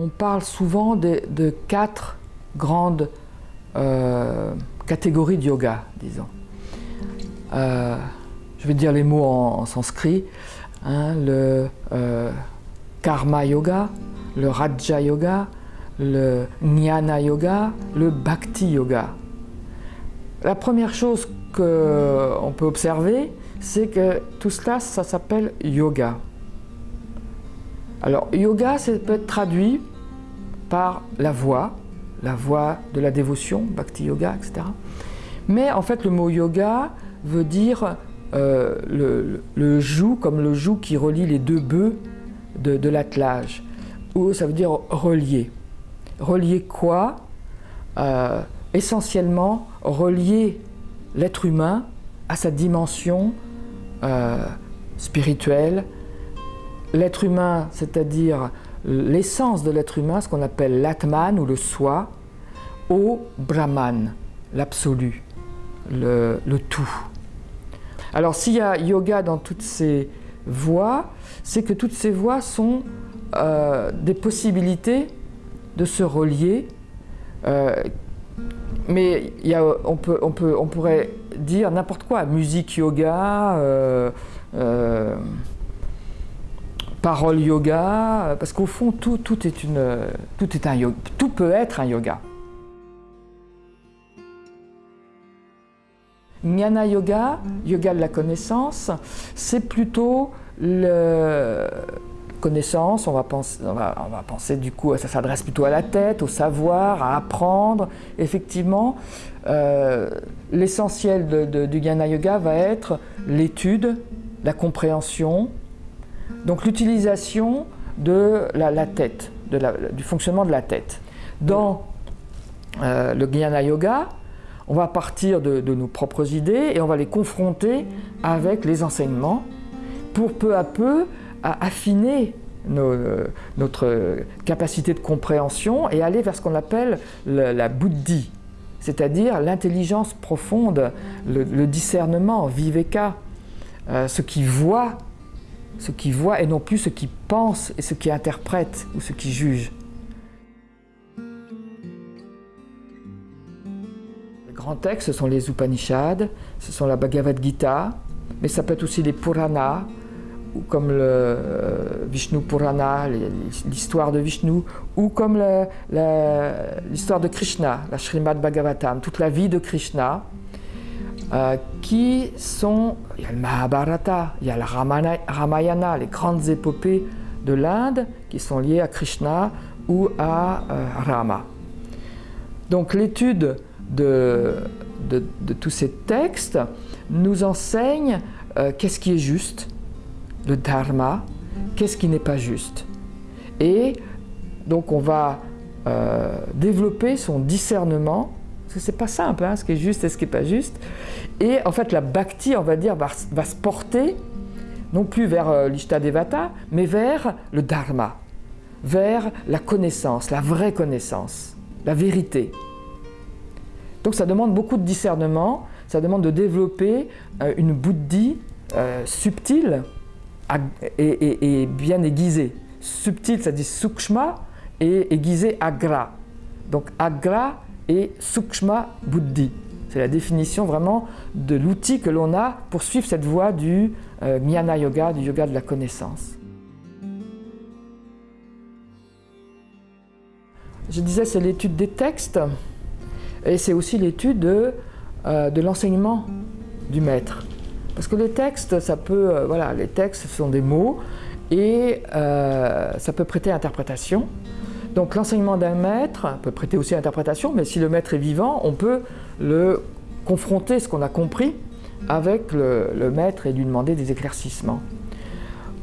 on parle souvent de, quatre grandes euh, catégories de yoga, disons. Euh, je vais dire les mots en, en sanskrit. hein, le euh, karma yoga, le raja yoga, le jnana yoga, le bhakti yoga. La première chose qu'on peut observer, c'est que tout cela, ça s'appelle yoga. Alors, yoga, ça peut être traduit par la voix, la voix de la dévotion, bhakti yoga, etc. Mais en fait, le mot yoga veut dire euh, le, joug, comme le joug qui relie les deux bœufs de, de l'attelage, ou ça veut dire relier. Relier quoi? Euh, Essentiellement, relier l'être humain à sa dimension euh, spirituelle. L'être humain, c'est-à-dire l'essence de l'être humain, ce qu'on appelle l'atman ou le soi, au brahman, l'absolu, le, tout. Alors s'il y a yoga dans toutes ces voies, c'est que toutes ces voies sont euh, des possibilités de se relier. Euh, mais on, peut, on, peut, on pourrait dire n'importe quoi, musique yoga, euh, parole yoga, parce qu'au fond tout, tout, est un yoga, tout peut être un yoga. Jnana Yoga, yoga de la connaissance, c'est plutôt le connaissance, on va, penser, du coup, ça s'adresse plutôt à la tête, au savoir, à apprendre. Effectivement, euh, l'essentiel du Jnana Yoga va être l'étude, la compréhension, donc l'utilisation de la, la tête, la, du fonctionnement de la tête. Dans euh, le Jnana Yoga, on va partir de, nos propres idées et on va les confronter avec les enseignements pour peu à peu affiner notre capacité de compréhension et aller vers ce qu'on appelle le, la buddhi, c'est-à-dire l'intelligence profonde, le, le, discernement, viveka, euh, ce qui voit, ce qui voit et non plus ce qui pense et ce qui interprète ou ce qui juge. grands textes, ce sont les Upanishads, ce sont la Bhagavad Gita, mais ça peut être aussi les Puranas, ou comme le euh, Vishnu Purana, l'histoire de Vishnu, ou comme l'histoire de Krishna, la Srimad Bhagavatam, toute la vie de Krishna, euh, qui sont, il y a le Mahabharata, il y a le Ramayana, les grandes épopées de l'Inde qui sont liées à Krishna ou à euh, Rama. Donc l'étude de, tous ces textes nous enseigne euh, qu'est-ce qui est juste, le dharma, qu'est-ce qui n'est pas juste. Et donc on va développer son discernement, parce que c'est pas simple, hein, ce qui est juste et ce qui n'est pas juste. Et en fait la bhakti, on va dire, va, se porter non plus vers euh, l'ishtadevata, mais vers le dharma, vers la connaissance, la vraie connaissance, la vérité. Donc ça demande beaucoup de discernement, ça demande de développer euh, une buddhi euh, subtile et, bien aiguisée. Subtile, ça dit sukshma, et aiguisée agra. Donc agra et sukshma buddhi. C'est la définition vraiment de l'outil que l'on a pour suivre cette voie du euh, jnana yoga, du yoga de la connaissance. Je disais, c'est l'étude des textes. Et c'est aussi l'étude de, euh, l'enseignement du maître. Parce que les textes, ça peut, euh, voilà, les textes sont des mots et euh, ça peut prêter interprétation. Donc l'enseignement d'un maître peut prêter aussi interprétation, mais si le maître est vivant, on peut le confronter, ce qu'on a compris, avec le, maître et lui demander des éclaircissements.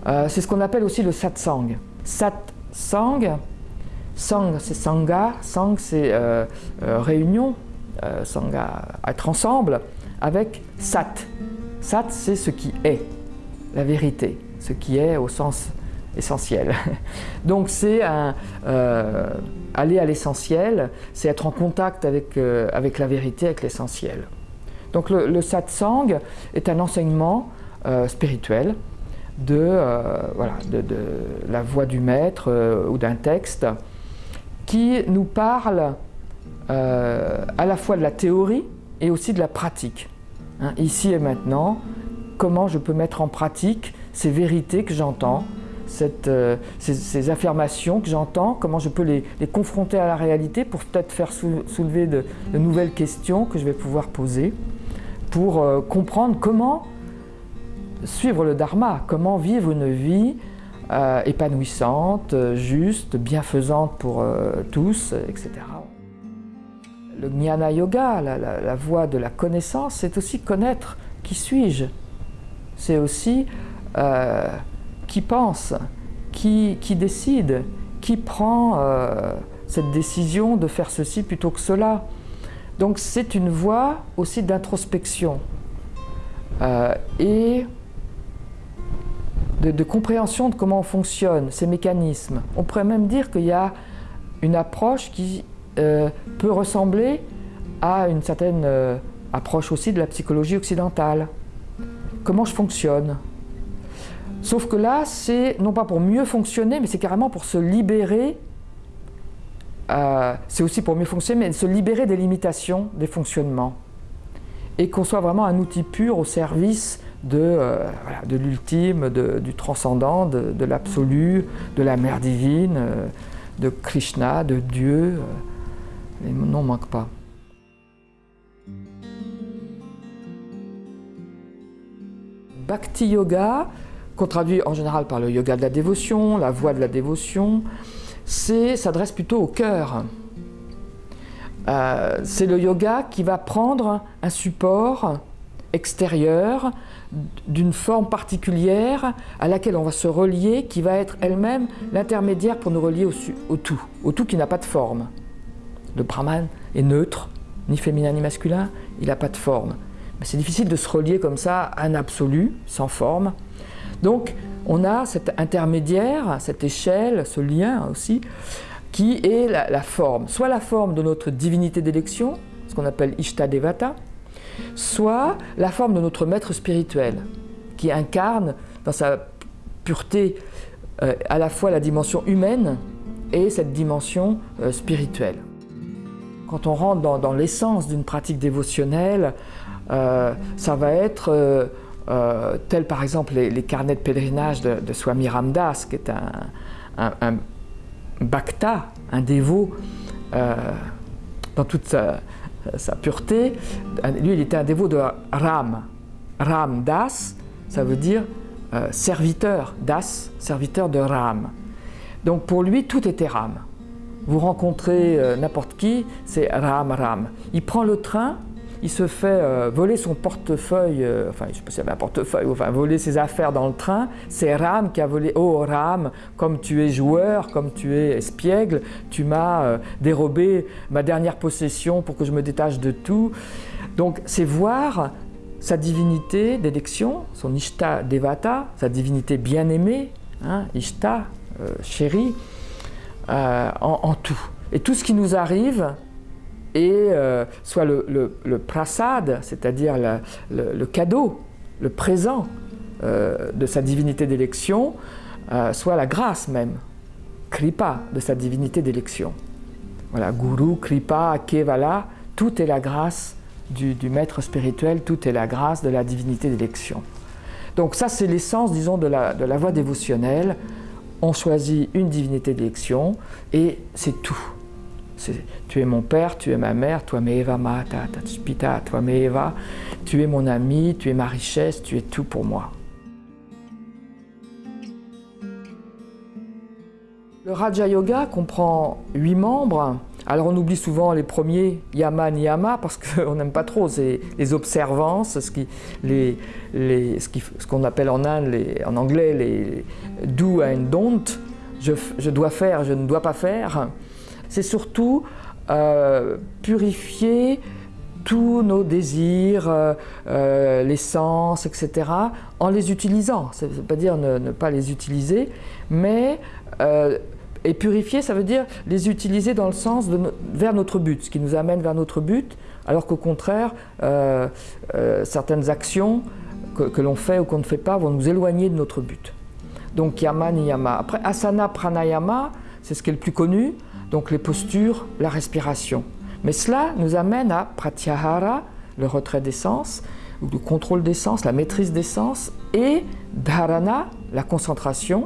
Euh, c'est ce qu'on appelle aussi le satsang. Satsang, Sang, c'est Sangha. Sang, c'est euh, euh, réunion. Sangha, être ensemble. Avec Sat. Sat, c'est ce qui est, la vérité. Ce qui est au sens essentiel. Donc c'est euh, aller à l'essentiel, c'est être en contact avec, euh, avec la vérité, avec l'essentiel. Donc le, satsang est un enseignement euh, spirituel de, voilà, de, la voix du maître ou d'un texte qui nous parle à la fois de la théorie et aussi de la pratique. Hein, ici et maintenant, comment je peux mettre en pratique ces vérités que j'entends, euh, ces, affirmations que j'entends, comment je peux les, confronter à la réalité pour peut-être faire soulever de, nouvelles questions que je vais pouvoir poser, pour euh, comprendre comment suivre le dharma, comment vivre une vie euh, épanouissante, juste, bienfaisante pour tous, etc. Le jnana yoga, la, la voie de la connaissance, c'est aussi connaître qui suis-je. C'est aussi qui pense, qui, décide, qui prend euh, cette décision de faire ceci plutôt que cela. Donc c'est une voie aussi d'introspection euh, et de, compréhension de comment fonctionnent ces mécanismes. On pourrait même dire qu'il y a une approche qui euh, peut ressembler à une certaine approche aussi de la psychologie occidentale. Comment je fonctionne? Sauf que là, c'est non pas pour mieux fonctionner, mais c'est carrément pour se libérer. Euh, c'est aussi pour mieux fonctionner, mais se libérer des limitations des fonctionnements. Et qu'on soit vraiment un outil pur au service de, euh, l'ultime, du transcendant, de, l'absolu, de la mère divine, euh, de Krishna, de Dieu. les noms manquent pas. Bhakti Yoga, qu'on traduit en général par le yoga de la dévotion, la voie de la dévotion, s'adresse plutôt au cœur. Euh, c'est le yoga qui va prendre un support extérieur d'une forme particulière à laquelle on va se relier, qui va être elle-même l'intermédiaire pour nous relier au, tout, au tout qui n'a pas de forme. Le brahman est neutre, ni féminin ni masculin, il n'a pas de forme. C'est difficile de se relier comme ça à un absolu, sans forme. Donc on a cet intermédiaire, cette échelle, ce lien aussi, qui est la, forme. Soit la forme de notre divinité d'élection, ce qu'on appelle Ishta Devata, soit la forme de notre maître spirituel, qui incarne dans sa pureté euh, à la fois la dimension humaine et cette dimension euh, spirituelle. Quand on rentre dans, l'essence d'une pratique dévotionnelle, euh, ça va être euh, tels par exemple les, carnets de pèlerinage de, Swami Ramdas, qui est un, un, bhakta, un dévot, euh, dans toute sa, pureté. Lui, il était un dévot de Ram. Ram Das, ça veut dire euh, serviteur, Das, serviteur de Ram. Donc pour lui, tout était Ram. Vous rencontrez n'importe qui, c'est Ram, Ram. Il prend le train, il se fait euh, voler son portefeuille, euh, enfin je ne sais pas avait un portefeuille, enfin voler ses affaires dans le train. C'est Ram qui a volé. Oh Ram, comme tu es joueur, comme tu es espiègle, tu m'as euh, dérobé ma dernière possession pour que je me détache de tout. Donc c'est voir sa divinité d'élection, son Ishta Devata, sa divinité bien-aimée, hein, Ishta, chérie, en tout. Et tout ce qui nous arrive, et euh, soit le, prasad, c'est-à-dire le, cadeau, le présent euh, de sa divinité d'élection, euh, soit la grâce même, kripa de sa divinité d'élection. Voilà, guru, kripa, kevala, tout est la grâce du, maître spirituel, tout est la grâce de la divinité d'élection. Donc ça c'est l'essence, disons, de la, de la voie dévotionnelle. On choisit une divinité d'élection et c'est tout tu es mon père, tu es ma mère, toi Eva Mata, Tatspita, toi Eva, tu es mon ami, tu es ma richesse, tu es tout pour moi. Le Raja Yoga comprend huit membres. Alors on oublie souvent les premiers, Yama, Niyama, parce qu'on n'aime pas trop les observances, ce qu'on les, ce appelle en, Inde, en anglais les do and don't. Je, je dois faire, je ne dois pas faire c'est surtout euh, purifier tous nos désirs, euh, euh, les sens, etc., en les utilisant. Ça ne veut pas dire ne, pas les utiliser, mais et purifier, ça veut dire les utiliser dans le sens vers notre but, ce qui nous amène vers notre but, alors qu'au contraire, certaines actions que, que l'on fait ou qu'on ne fait pas vont nous éloigner de notre but. Donc yama niyama. Après asana pranayama, c'est ce qui est le plus connu. Donc les postures, la respiration. Mais cela nous amène à pratyahara, le retrait des sens, ou le contrôle des sens, la maîtrise des sens, et dharana, la concentration,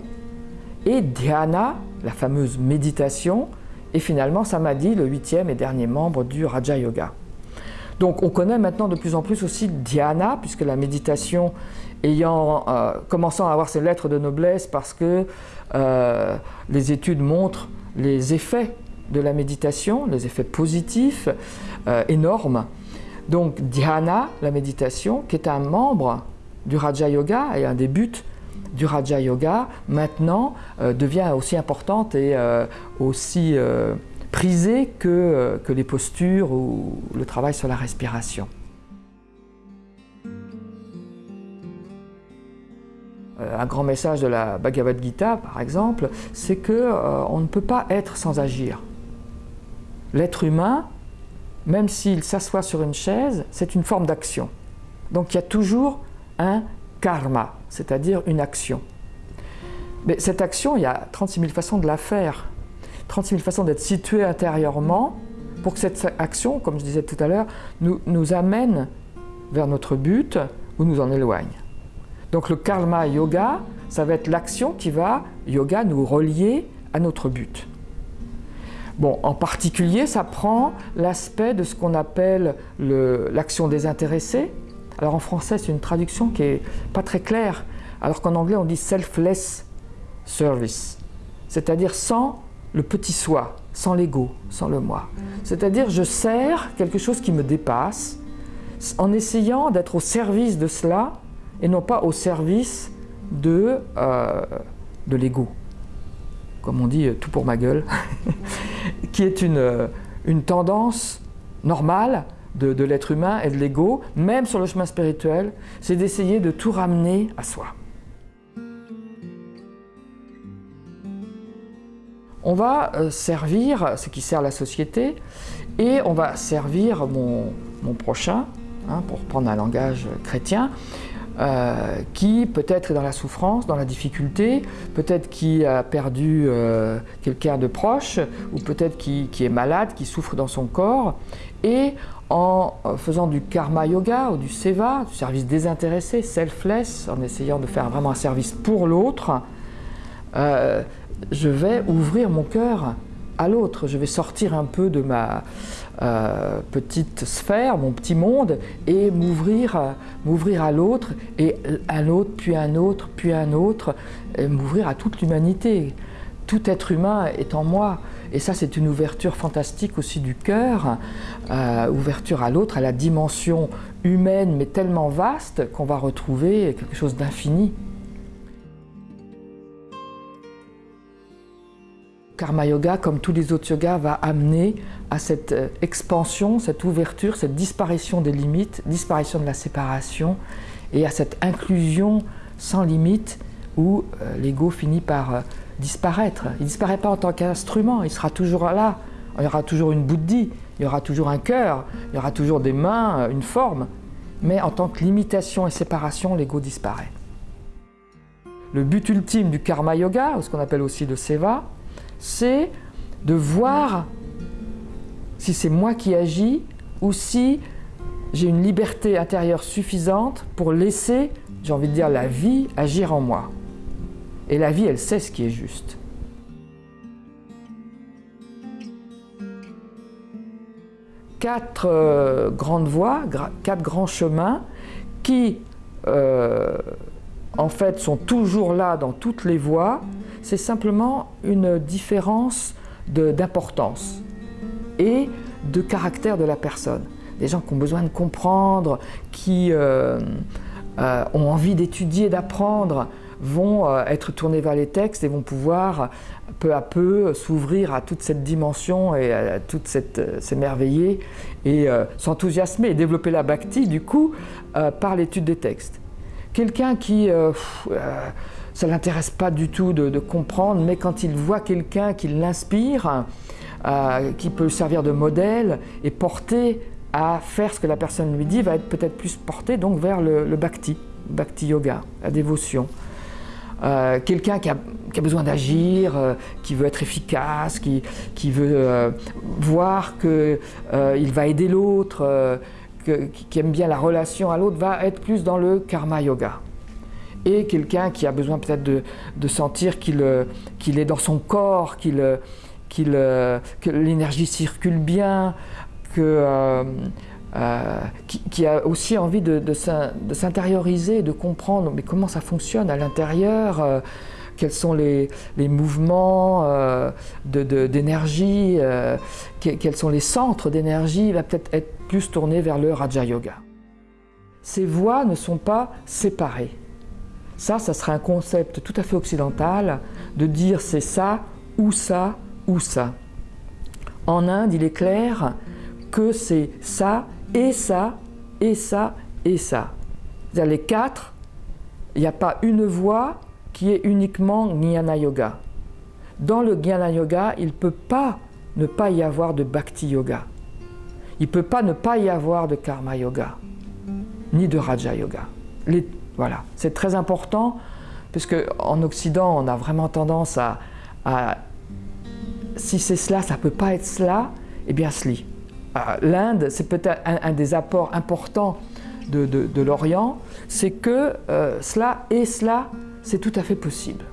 et dhyana, la fameuse méditation, et finalement samadhi, le huitième et dernier membre du Raja Yoga. Donc on connaît maintenant de plus en plus aussi dhyana, puisque la méditation ayant euh, commençant à avoir ses lettres de noblesse parce que euh, les études montrent les effets de la méditation, les effets positifs euh, énormes. Donc dhyana, la méditation, qui est un membre du Raja Yoga et un des buts du Raja Yoga, maintenant devient aussi importante et aussi prisée que, que les postures ou le travail sur la respiration. Un grand message de la Bhagavad Gita, par exemple, c'est qu'on euh, ne peut pas être sans agir. L'être humain, même s'il s'assoit sur une chaise, c'est une forme d'action. Donc il y a toujours un karma, c'est-à-dire une action. Mais cette action, il y a 36 000 façons de la faire, 36 000 façons d'être situé intérieurement pour que cette action, comme je disais tout à l'heure, nous amène vers notre but ou nous en éloigne. Donc le karma yoga, ça va être l'action qui va, yoga, nous relier à notre but. Bon, en particulier, ça prend l'aspect de ce qu'on appelle l'action désintéressée. Alors en français, c'est une traduction qui n'est pas très claire, alors qu'en anglais, on dit selfless service, c'est-à-dire sans le petit soi, sans l'ego, sans le moi. C'est-à-dire, je sers quelque chose qui me dépasse en essayant d'être au service de cela et non pas au service de, euh, de l'ego. Comme on dit, tout pour ma gueule, qui est une, euh, une tendance normale de, l'être humain et de l'ego, même sur le chemin spirituel, c'est d'essayer de tout ramener à soi. On va euh, servir ce qui sert la société et on va servir mon, mon prochain, hein, pour prendre un langage chrétien, euh, qui peut-être est dans la souffrance, dans la difficulté, peut-être qui a perdu euh, quelqu'un de proche, ou peut-être qui, est malade, qui souffre dans son corps, et en faisant du karma yoga ou du seva, du service désintéressé, selfless, en essayant de faire vraiment un service pour l'autre, euh, je vais ouvrir mon cœur à l'autre, je vais sortir un peu de ma euh, petite sphère, mon petit monde, et m'ouvrir à l'autre, et un autre, puis un autre, puis un autre, m'ouvrir à toute l'humanité. Tout être humain est en moi. Et ça, c'est une ouverture fantastique aussi du cœur, euh, ouverture à l'autre, à la dimension humaine, mais tellement vaste qu'on va retrouver quelque chose d'infini. Karma Yoga, comme tous les autres yogas, va amener à cette euh, expansion, cette ouverture, cette disparition des limites, disparition de la séparation et à cette inclusion sans limite où euh, l'ego finit par euh, disparaître. Il ne disparaît pas en tant qu'instrument, il sera toujours là. Il y aura toujours une bouddhi, il y aura toujours un cœur, il y aura toujours des mains, une forme. Mais en tant que limitation et séparation, l'ego disparaît. Le but ultime du karma yoga, ou ce qu'on appelle aussi le seva, c'est de voir si c'est moi qui agis ou si j'ai une liberté intérieure suffisante pour laisser, j'ai envie de dire, la vie agir en moi. Et la vie, elle sait ce qui est juste. Quatre euh, grandes voies, quatre grands chemins qui, euh, en fait, sont toujours là dans toutes les voies, c'est simplement une différence d'importance et de caractère de la personne. Des gens qui ont besoin de comprendre, qui euh, euh, ont envie d'étudier, d'apprendre, vont euh, être tournés vers les textes et vont pouvoir peu à peu s'ouvrir à toute cette dimension et à toute cette s'émerveiller et s'enthousiasmer et développer la bhakti du coup par l'étude des textes. Quelqu'un qui ça ne l'intéresse pas du tout de, comprendre, mais quand il voit quelqu'un qui l'inspire, euh, qui peut servir de modèle et porter à faire ce que la personne lui dit, va être peut-être plus porté donc vers le, bhakti, bhakti yoga, la dévotion. euh, quelqu'un qui a, besoin d'agir, euh, qui veut être efficace, qui, veut voir qu'il va aider l'autre, qui aime bien la relation à l'autre, va être plus dans le karma yoga. Et quelqu'un qui a besoin peut-être de, sentir qu'il qu'il est dans son corps, qu'il qu'il que l'énergie circule bien, que euh, qui, a aussi envie de, s'intérioriser, de comprendre mais comment ça fonctionne à l'intérieur, euh, quels sont les, mouvements euh, d'énergie, quels sont les centres d'énergie, va peut-être être plus tourné vers le Raja Yoga. Ces voies ne sont pas séparées. Ça, ça serait un concept tout à fait occidental de dire c'est ça, ou ça, ou ça. En Inde, il est clair que c'est ça et ça, et ça, et ça. cest les quatre, il n'y a pas une voie qui est uniquement Jnana Yoga. Dans le Jnana Yoga, il ne peut pas ne pas y avoir de Bhakti Yoga. Il ne peut pas ne pas y avoir de Karma Yoga, ni de Raja Yoga. Voilà, c'est très important, parce qu'en Occident, on a vraiment tendance à, si c'est cela, ça ne peut pas être cela, eh bien, sli. Ah, l'Inde, c'est peut-être un, des apports importants de, l'Orient, c'est que euh, cela et cela, c'est tout à fait possible.